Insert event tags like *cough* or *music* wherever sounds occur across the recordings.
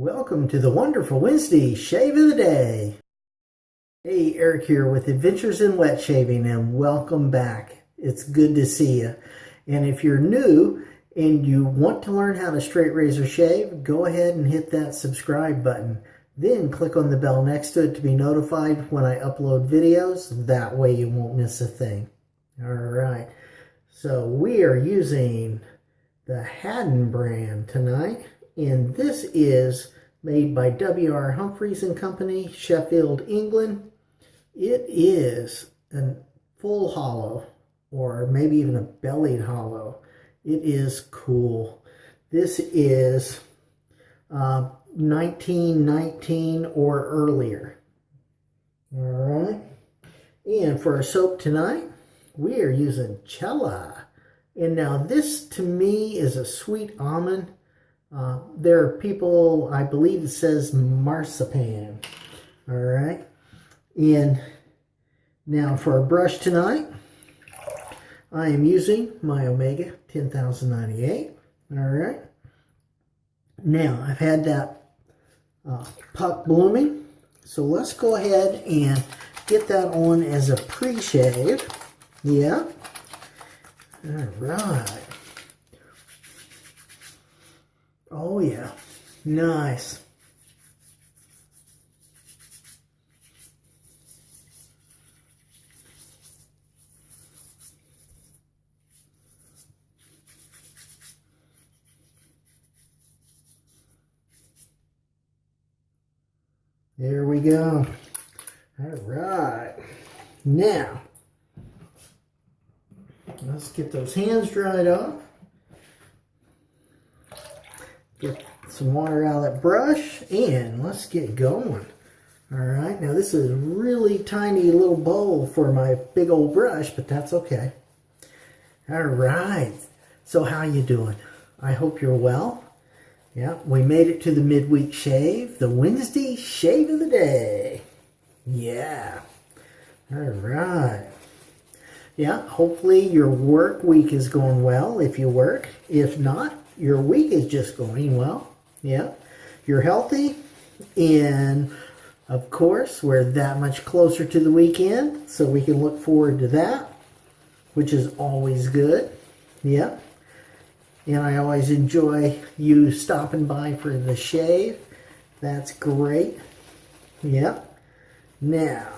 Welcome to the wonderful Wednesday Shave of the Day. Hey, Eric here with Adventures in Wet Shaving and welcome back. It's good to see you. And if you're new and you want to learn how to straight razor shave, go ahead and hit that subscribe button. Then click on the bell next to it to be notified when I upload videos. That way you won't miss a thing. All right. So we are using the Haddon brand tonight and this is made by W.R. Humphreys and Company, Sheffield, England. It is a full hollow, or maybe even a bellied hollow. It is cool. This is uh, 1919 or earlier. All right. And for our soap tonight, we are using Cella. And now this to me is a sweet almond uh, there are people, I believe it says marzipan. All right. And now for a brush tonight, I am using my Omega 10098. All right. Now, I've had that uh, puck blooming. So let's go ahead and get that on as a pre-shave. Yeah. All right. Oh yeah, nice. There we go. All right. Now, let's get those hands dried off. Get some water out of that brush and let's get going. All right, now this is a really tiny little bowl for my big old brush, but that's okay. All right, so how you doing? I hope you're well. Yeah, we made it to the midweek shave, the Wednesday shave of the day. Yeah, all right. Yeah, hopefully your work week is going well if you work. If not, your week is just going well. Yeah. You're healthy. And of course, we're that much closer to the weekend. So we can look forward to that, which is always good. Yeah. And I always enjoy you stopping by for the shave. That's great. Yeah. Now,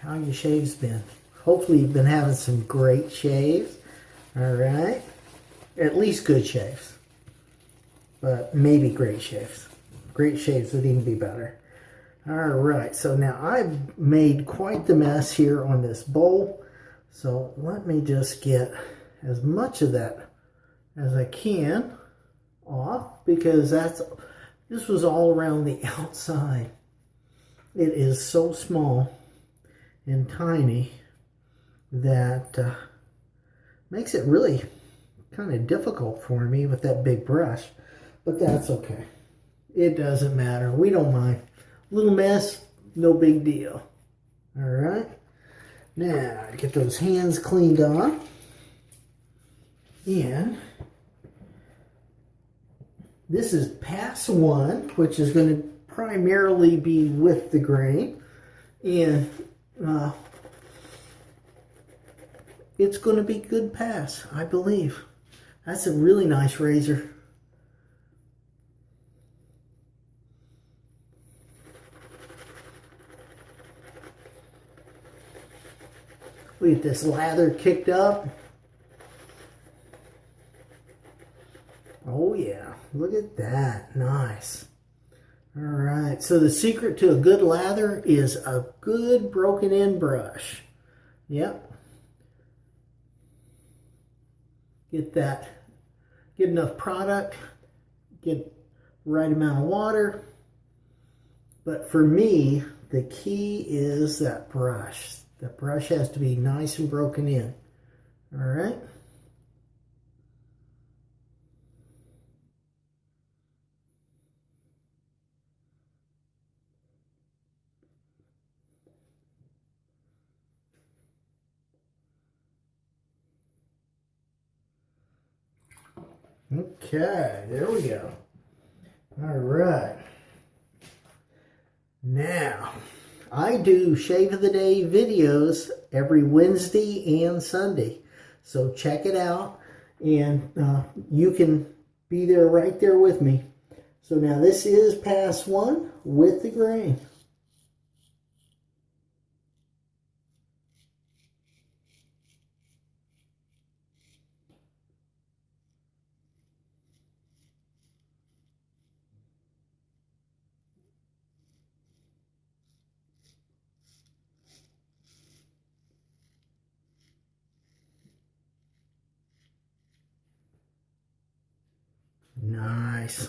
how your shaves been? Hopefully you've been having some great shaves. All right at least good shaves. But maybe great shaves. Great shaves would even be better. All right, so now I've made quite the mess here on this bowl. So let me just get as much of that as I can off because that's this was all around the *laughs* outside. It is so small and tiny that uh, makes it really kind of difficult for me with that big brush, but that's okay. It doesn't matter. We don't mind. Little mess, no big deal. All right. Now, get those hands cleaned off. And this is pass one, which is going to primarily be with the grain. And uh, it's going to be good pass, I believe. That's a really nice razor. Get this lather kicked up. Oh yeah, look at that, nice. All right, so the secret to a good lather is a good broken in brush. Yep, get that, get enough product, get right amount of water. But for me, the key is that brush. The brush has to be nice and broken in. All right. Okay, there we go. All right. Now, I do Shave of the Day videos every Wednesday and Sunday. So check it out and uh, you can be there right there with me. So now this is pass one with the grain. Nice.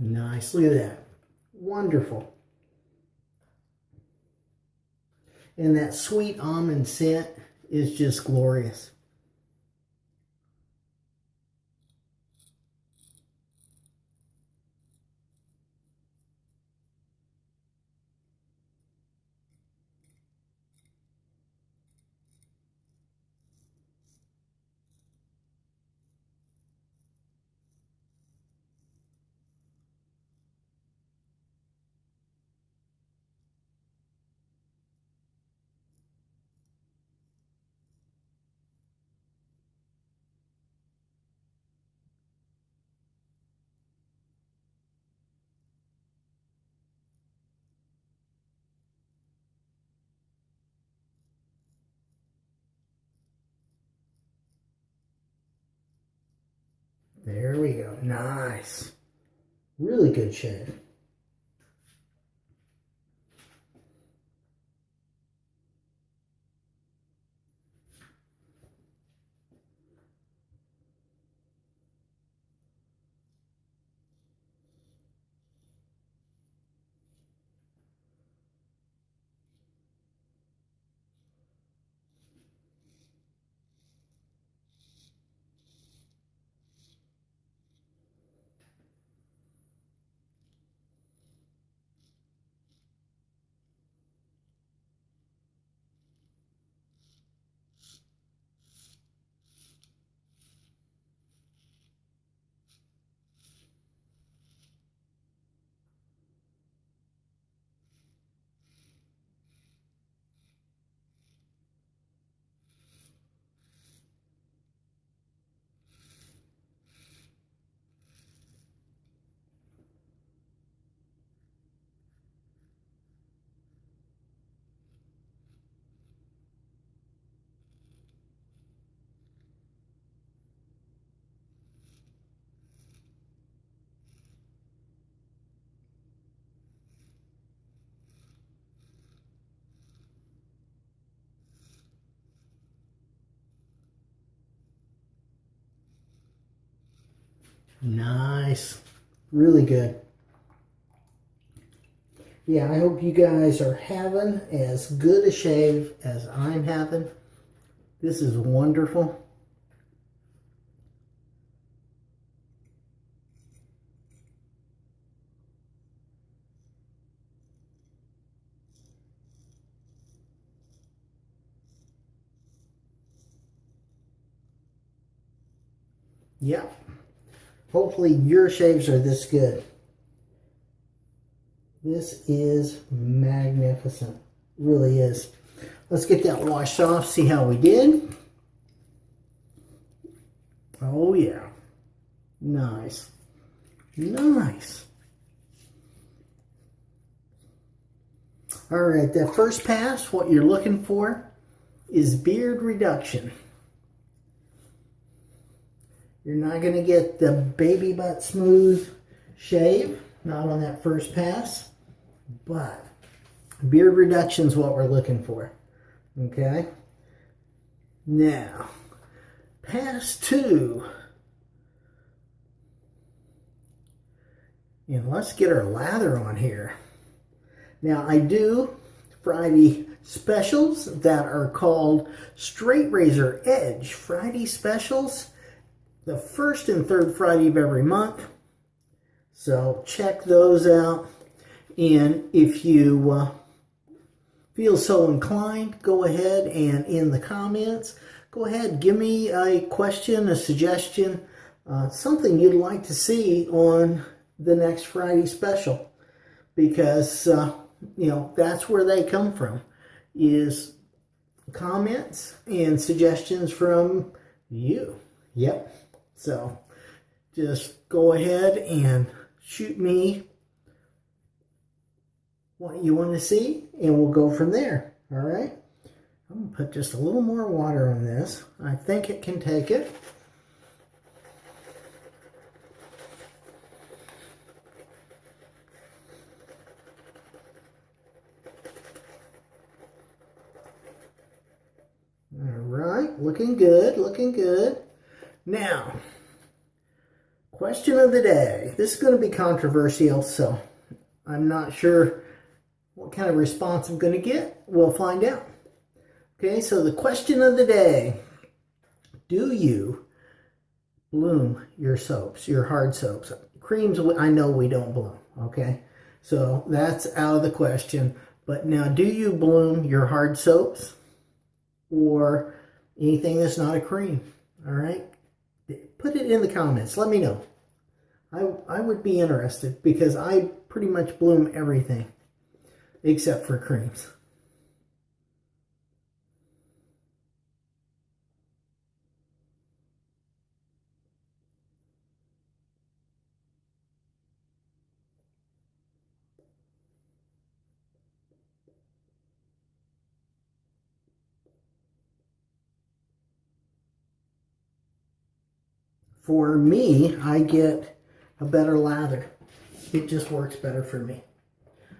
Nice. Look at that. Wonderful. And that sweet almond scent is just glorious. There we go. Nice. Really good shave. Nice. Really good. Yeah, I hope you guys are having as good a shave as I'm having. This is wonderful. Yeah. Hopefully your shaves are this good. This is magnificent. Really is. Let's get that washed off, see how we did. Oh yeah. Nice. Nice. All right, that first pass, what you're looking for is beard reduction. You're not going to get the baby butt smooth shave, not on that first pass, but beard reduction is what we're looking for. Okay? Now, pass two. And let's get our lather on here. Now, I do Friday specials that are called Straight Razor Edge Friday specials the first and third Friday of every month. So check those out. And if you uh, feel so inclined, go ahead and in the comments, go ahead, give me a question, a suggestion, uh, something you'd like to see on the next Friday special. Because, uh, you know, that's where they come from, is comments and suggestions from you. Yep. So just go ahead and shoot me what you want to see and we'll go from there. All right. I'm going to put just a little more water on this. I think it can take it. All right, looking good, looking good. Now, question of the day. This is going to be controversial, so I'm not sure what kind of response I'm going to get. We'll find out. Okay, so the question of the day. Do you bloom your soaps, your hard soaps? Creams, I know we don't bloom, okay? So that's out of the question. But now, do you bloom your hard soaps or anything that's not a cream? All right? Put it in the comments. Let me know. I, I would be interested because I pretty much bloom everything except for creams. For me, I get a better lather. It just works better for me.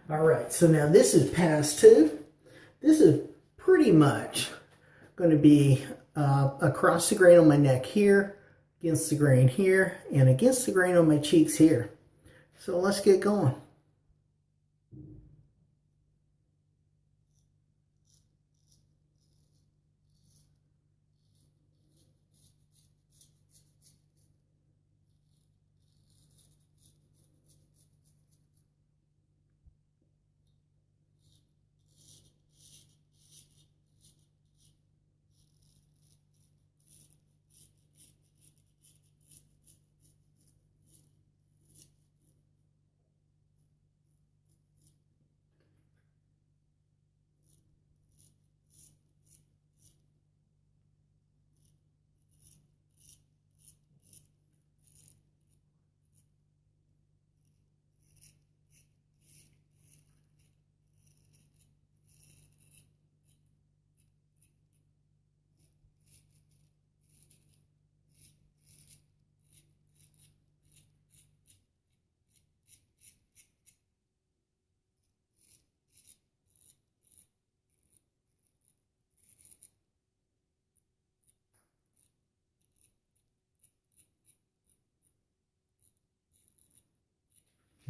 All right, so now this is pass two. This is pretty much going to be uh, across the grain on my neck here, against the grain here, and against the grain on my cheeks here. So let's get going.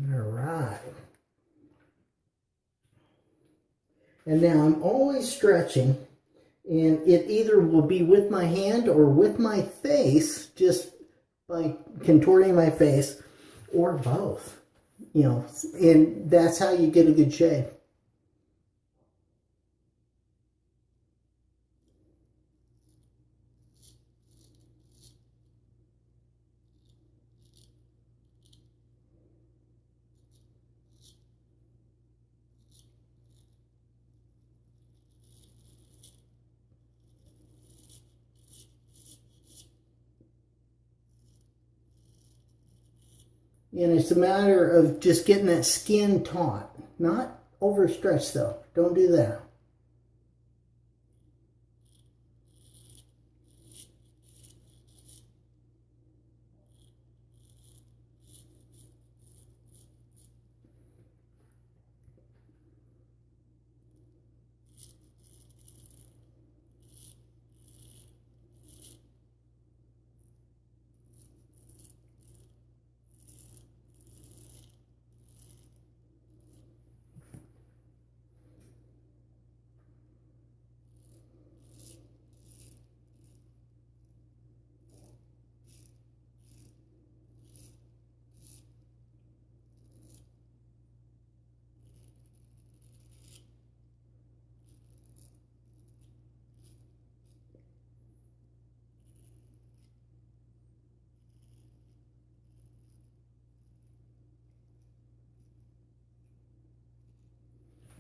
All right. And now I'm always stretching and it either will be with my hand or with my face just by contorting my face or both you know and that's how you get a good shave And it's a matter of just getting that skin taut. Not overstretched though. Don't do that.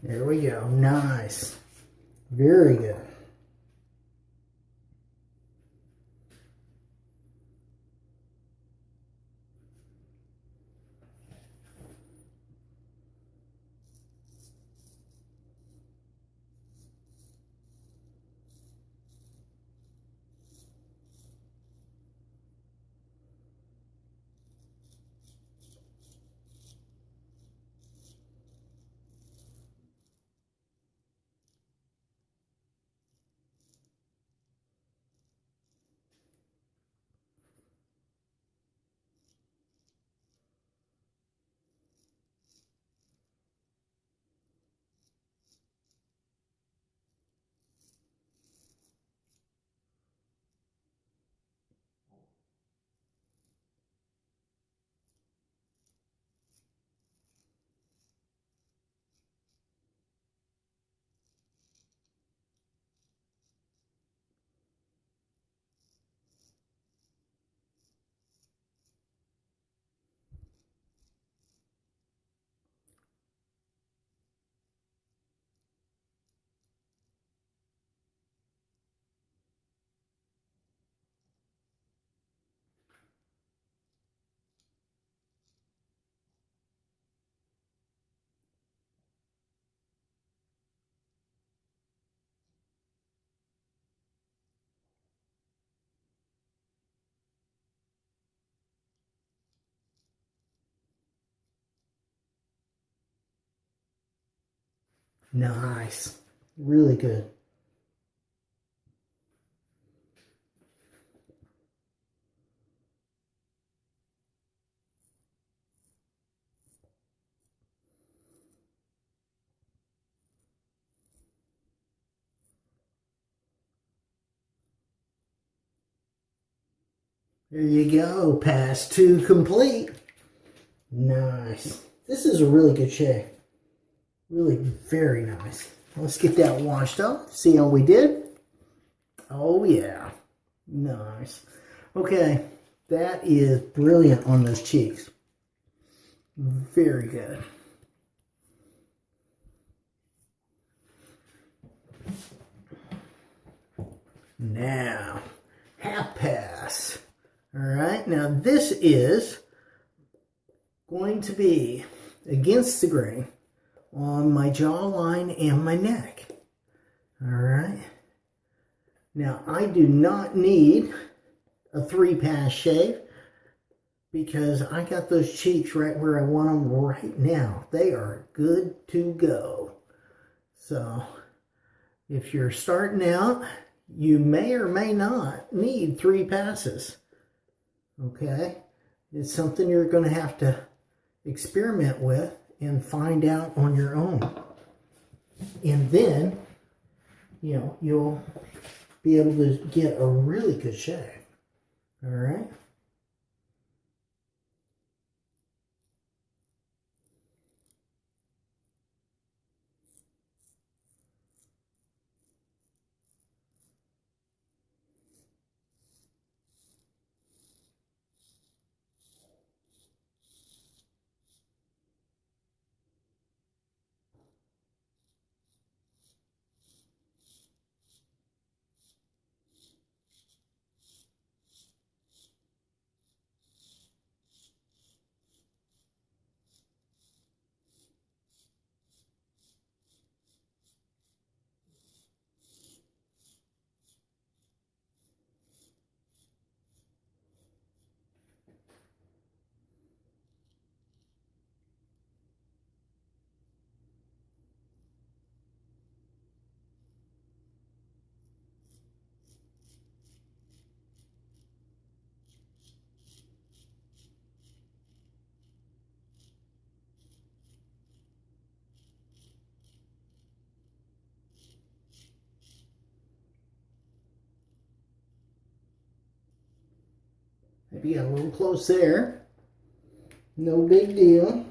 There we go. Nice. Very good. Nice. Really good. There you go. Pass two complete. Nice. This is a really good shape. Really very nice. Let's get that washed up. See how we did? Oh yeah. Nice. Okay. That is brilliant on those cheeks. Very good. Now, half pass. All right, now this is going to be against the grain on my jawline and my neck. All right. Now, I do not need a three pass shave because I got those cheeks right where I want them right now. They are good to go. So, if you're starting out, you may or may not need three passes. Okay? It's something you're going to have to experiment with and find out on your own. And then, you know, you'll be able to get a really good shave. All right? Maybe a little close there. No big deal.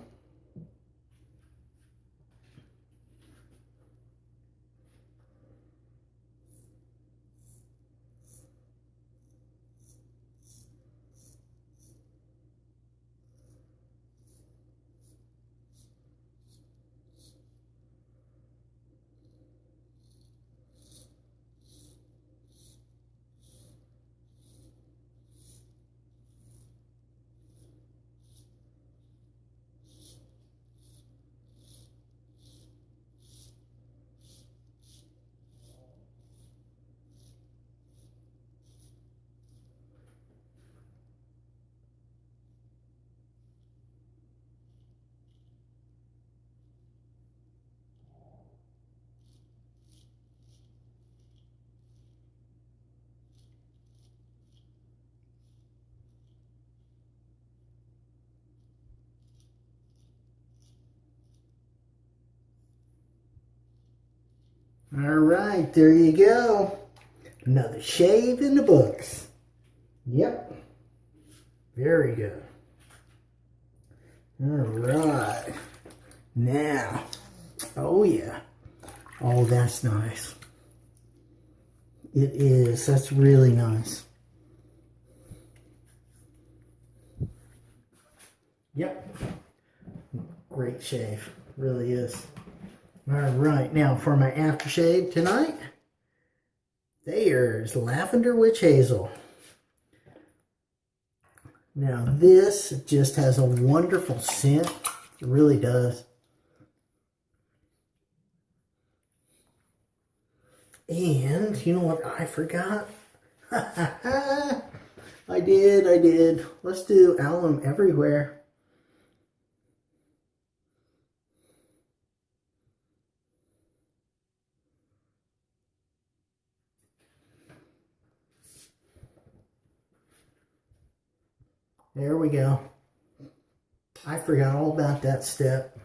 All right, there you go. Another shave in the books. Yep. Very good. All right. Now, oh yeah. Oh, that's nice. It is. That's really nice. Yep. Great shave. Really is. All right, now for my aftershave tonight, there's Lavender Witch Hazel. Now this just has a wonderful scent. It really does. And you know what I forgot? *laughs* I did, I did. Let's do alum everywhere. There we go. I forgot all about that step.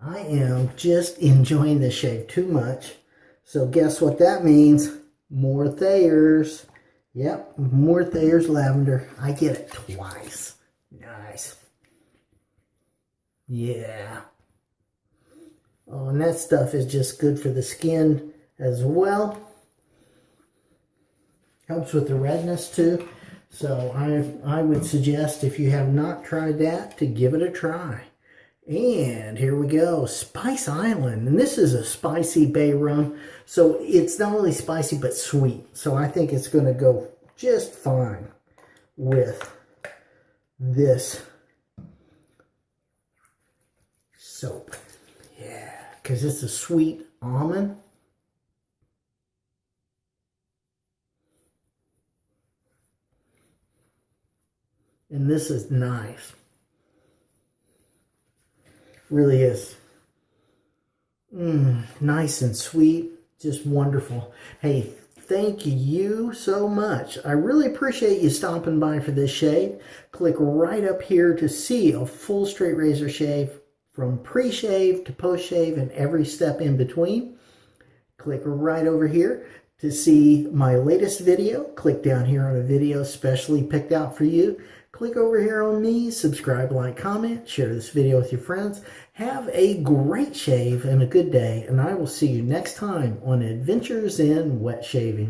I am just enjoying this shave too much. So guess what that means? More Thayer's. Yep, more Thayer's lavender. I get it twice. Nice. Yeah. Oh, and that stuff is just good for the skin as well. Helps with the redness too. So I, I would suggest if you have not tried that to give it a try. And here we go, Spice Island. And this is a spicy bay rum. So it's not only spicy, but sweet. So I think it's going to go just fine with this soap. Yeah, because it's a sweet almond. And this is nice. Really is. Mmm, nice and sweet. Just wonderful. Hey, thank you so much. I really appreciate you stopping by for this shave. Click right up here to see a full straight razor shave from pre-shave to post-shave and every step in between. Click right over here to see my latest video. Click down here on a video specially picked out for you. Click over here on me, subscribe, like, comment, share this video with your friends. Have a great shave and a good day, and I will see you next time on Adventures in Wet Shaving.